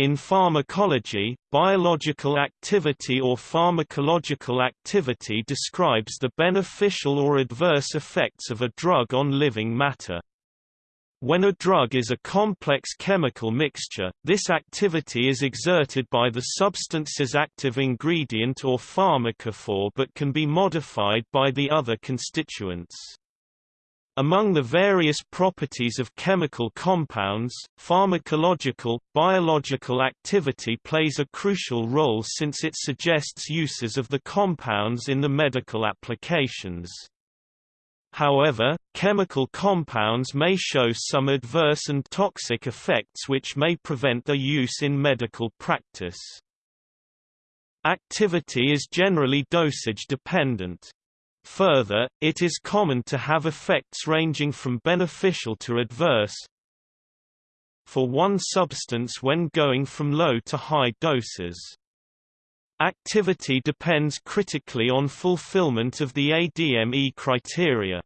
In pharmacology, biological activity or pharmacological activity describes the beneficial or adverse effects of a drug on living matter. When a drug is a complex chemical mixture, this activity is exerted by the substance's active ingredient or pharmacophore but can be modified by the other constituents. Among the various properties of chemical compounds, pharmacological, biological activity plays a crucial role since it suggests uses of the compounds in the medical applications. However, chemical compounds may show some adverse and toxic effects which may prevent their use in medical practice. Activity is generally dosage dependent. Further, it is common to have effects ranging from beneficial to adverse for one substance when going from low to high doses. Activity depends critically on fulfillment of the ADME criteria.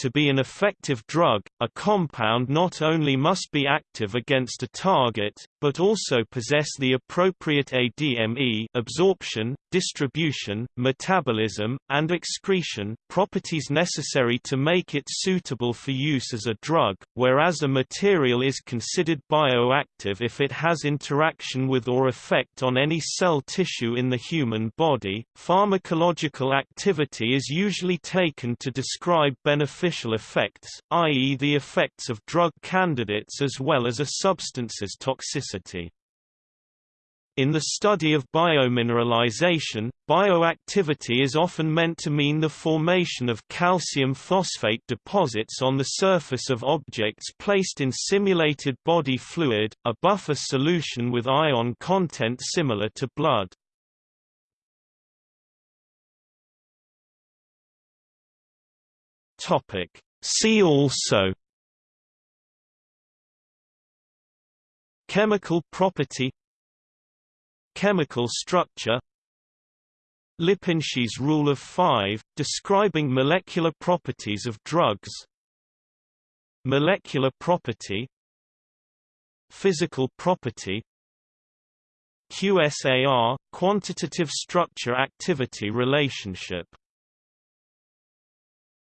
To be an effective drug, a compound not only must be active against a target, but also possess the appropriate ADME absorption, distribution, metabolism, and excretion properties necessary to make it suitable for use as a drug, whereas a material is considered bioactive if it has interaction with or effect on any cell tissue in the human body. Pharmacological activity is usually taken to describe beneficial effects, i.e. the effects of drug candidates as well as a substance's toxicity. In the study of biomineralization, bioactivity is often meant to mean the formation of calcium phosphate deposits on the surface of objects placed in simulated body fluid, a buffer solution with ion content similar to blood. See also Chemical property Chemical structure Lipinski's rule of five, describing molecular properties of drugs Molecular property Physical property QSAR – Quantitative Structure-Activity Relationship